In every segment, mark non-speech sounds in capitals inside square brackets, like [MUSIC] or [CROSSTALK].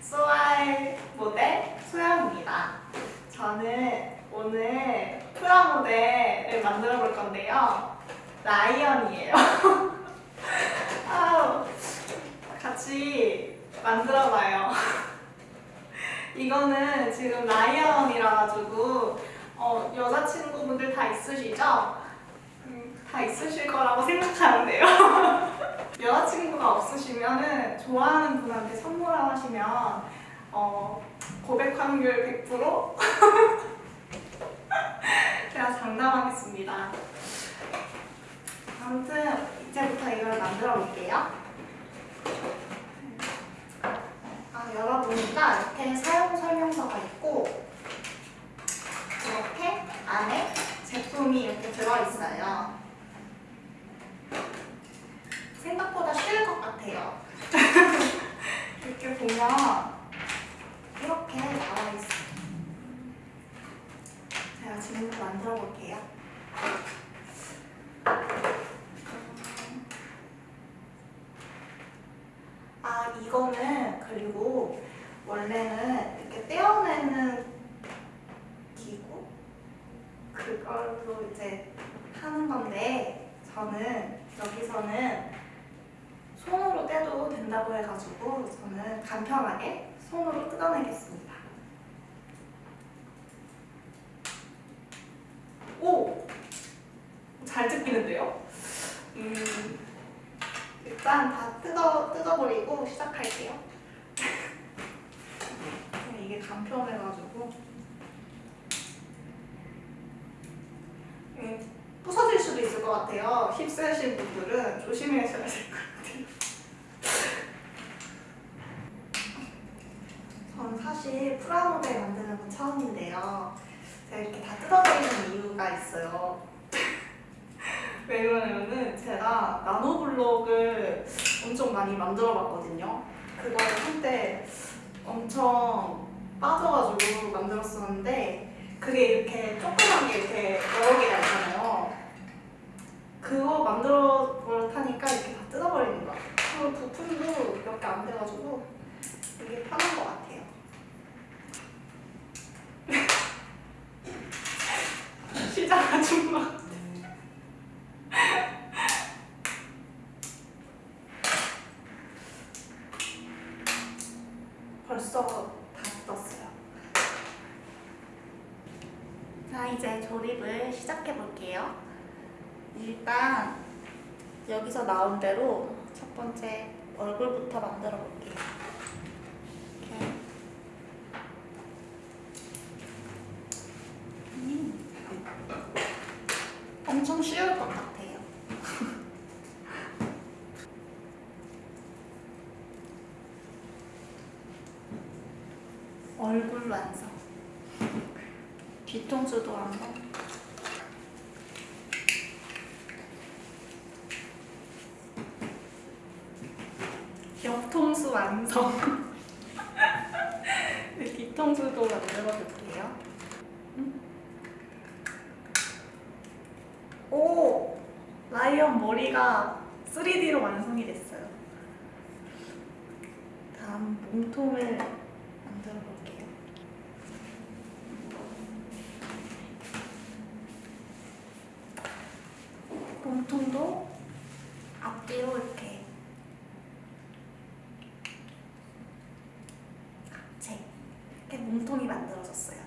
소알 모델 소영입니다. 저는 오늘 프라모델을 만들어 볼 건데요. 라이언이에요. [LAUGHS] 아우, 같이 만들어 봐요. [LAUGHS] 이거는 지금 라이언이라 가지고 어, 여자친구분들 다 있으시죠? 음, 다 있으실 거라고 생각하는데요. 여자친구가 없으시면은 좋아하는 분한테 선물하시면 어, 고백 확률 100% [LAUGHS] 제가 장담하겠습니다. 아무튼 이제부터 이걸 만들어 볼게요. 아, 열어보니까 이렇게 사용 설명서가 있고 이렇게 안에 제품이 이렇게 들어있어요. 생각보다 쉬울 것 같아요. 이렇게 보면 이렇게 나와 있어요. 지금부터 만들어 볼게요. 아, 이거는 그리고 원래는 이렇게 떼어내는 기구? 그걸로 이제 하는 건데 저는 여기서는 손으로 떼도 된다고 해가지고 저는 간편하게 손으로 뜯어내겠습니다. 오! 잘 뜯기는데요? 음, 일단 다 뜯어, 뜯어버리고 시작할게요. 이게 간편해가지고 음, 부서질 수도 있을 것 같아요. 휩쓰신 분들은 조심하셔야 될 것 같아요. [LAUGHS] 전 사실 프라모델 만드는 건 처음인데요. 제가 이렇게 다 뜯어버리는 이유가 있어요. [LAUGHS] 왜 그러냐면은 제가 나노블록을 엄청 많이 만들어 봤거든요. 그걸 한때 엄청 빠져가지고 만들었었는데 그게 이렇게 조그만 게 이렇게 여러 개가 있잖아요. 그거 만들어 버릇하니까 이렇게 다 뜯어버리는 거야. 그리고 부품도 몇 개 안 돼가지고 이게 편한 것 같아요. [LAUGHS] 시작 아줌마. [LAUGHS] 벌써 다 떴어요. 자, 이제 조립을 시작해 볼게요. 일단 여기서 나온 대로 첫 번째 얼굴부터 만들어 볼게요. 이렇게. 음. 엄청 쉬울 것 같아요. [LAUGHS] 얼굴 완성. 뒤통수도 완성. 옆통수 완성. 뒤통수도 만들어 볼게요. 음. 오! 라이언 머리가 3D로 완성이 됐어요. 다음 몸통을 만들어 볼게요. 몸통도 앞뒤로 이렇게 제 몸통이 만들어졌어요.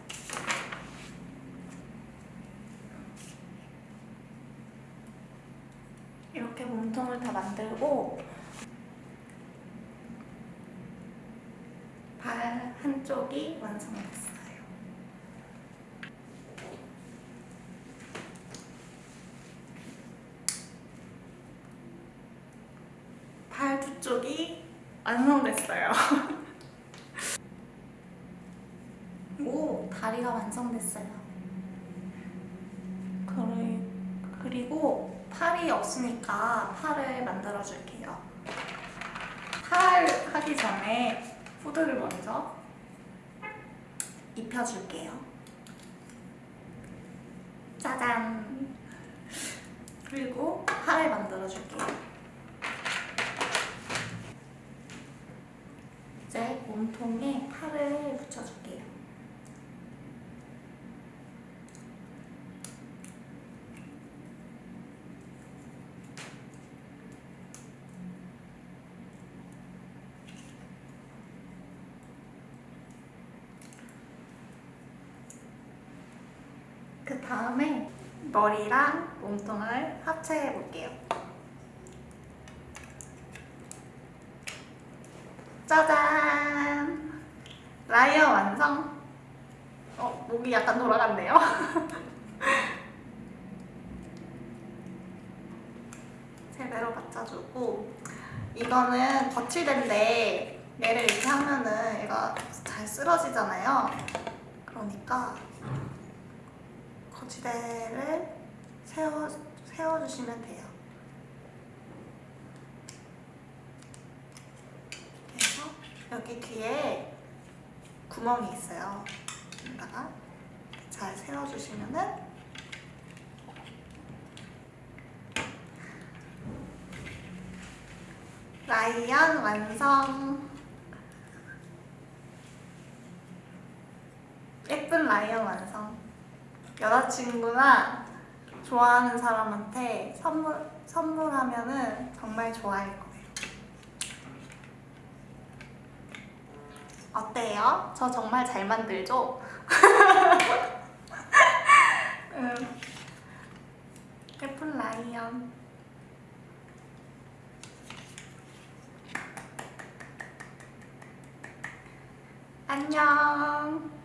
이렇게 몸통을 다 만들고 발 한쪽이 완성됐어요. 발 두 쪽이 완성됐어요. 오, 다리가 완성됐어요. 그리- 그리고 팔이 없으니까 팔을 만들어 줄게요. 팔 하기 전에 후드를 먼저 입혀줄게요. 짜잔! 그리고 팔을 만들어 줄게요. 이제 몸통에 팔을 붙여줄게요. 그 다음에 머리랑 몸통을 합체해 볼게요. 짜잔! 라이어 완성! 어, 목이 약간 돌아갔네요. [LAUGHS] 제대로 받쳐주고 이거는 거치대인데 얘를 이렇게 하면은 얘가 잘 쓰러지잖아요. 그러니까 거치대를 세워, 세워주시면 돼요. 그래서 여기 뒤에 구멍이 있어요. 여기다가 잘 세워주시면은 라이언 완성! 예쁜 라이언 완성! 여자친구나 좋아하는 사람한테 선물, 선물하면은 정말 좋아할 거예요. 어때요? 저 정말 잘 만들죠? [LAUGHS] 음, 예쁜 라이언. 안녕.